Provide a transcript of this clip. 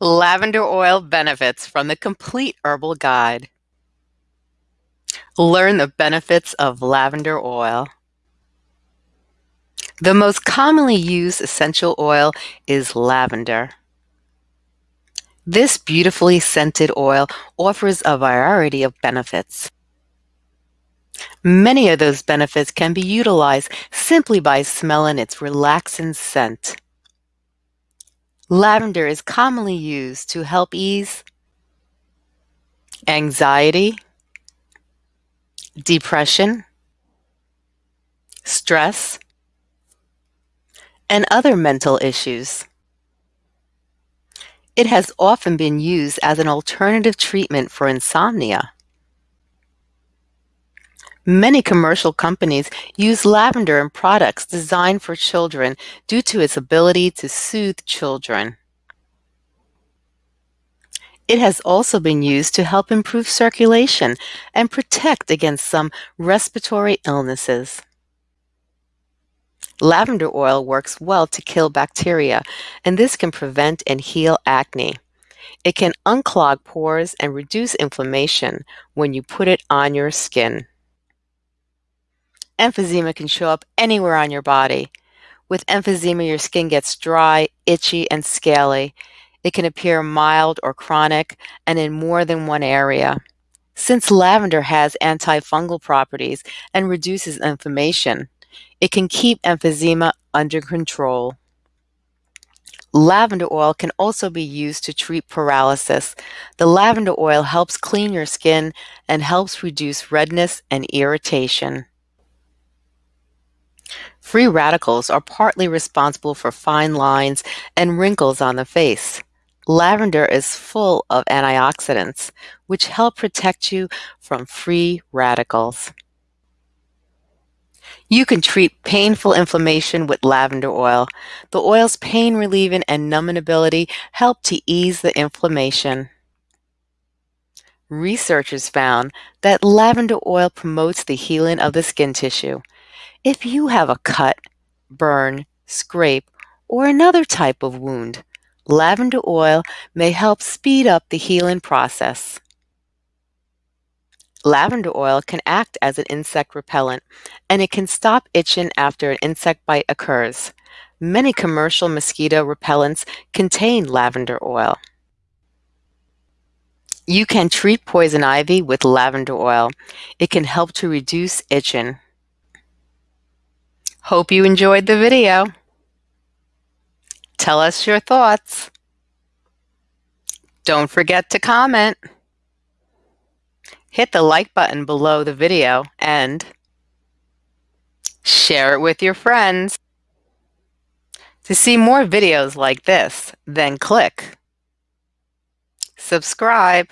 Lavender oil benefits from the Complete Herbal Guide. Learn the benefits of lavender oil. The most commonly used essential oil is lavender. This beautifully scented oil offers a variety of benefits. Many of those benefits can be utilized simply by smelling its relaxing scent. Lavender is commonly used to help ease anxiety, depression, stress, and other mental issues. It has often been used as an alternative treatment for insomnia. Many commercial companies use lavender in products designed for children due to its ability to soothe children. It has also been used to help improve circulation and protect against some respiratory illnesses. Lavender oil works well to kill bacteria, and this can prevent and heal acne. It can unclog pores and reduce inflammation when you put it on your skin. Emphysema can show up anywhere on your body. With emphysema, your skin gets dry, itchy, and scaly. It can appear mild or chronic and in more than one area. Since lavender has antifungal properties and reduces inflammation, it can keep emphysema under control. Lavender oil can also be used to treat paralysis. The lavender oil helps clean your skin and helps reduce redness and irritation. Free radicals are partly responsible for fine lines and wrinkles on the face. Lavender is full of antioxidants, which help protect you from free radicals. You can treat painful inflammation with lavender oil. The oil's pain relieving and numbing ability help to ease the inflammation. Researchers found that lavender oil promotes the healing of the skin tissue. If you have a cut, burn, scrape, or another type of wound, lavender oil may help speed up the healing process. Lavender oil can act as an insect repellent, and it can stop itching after an insect bite occurs. Many commercial mosquito repellents contain lavender oil. You can treat poison ivy with lavender oil. It can help to reduce itching. Hope you enjoyed the video. Tell us your thoughts. Don't forget to comment. Hit the like button below the video and share it with your friends. To see more videos like this, then click subscribe.